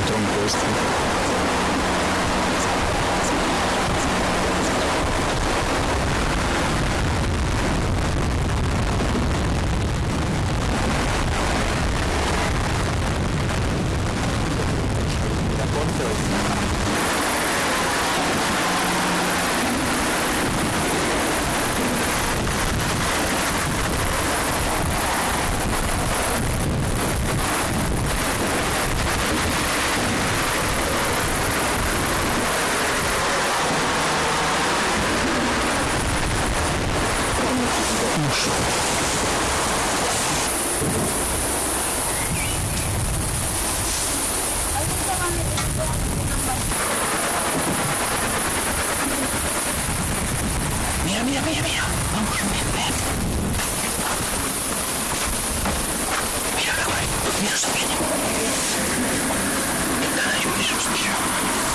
encontrou um posto Mira, mira, mira, mira. Vamos, ven, ven. Mira, mira. Qué cara de un susto. Se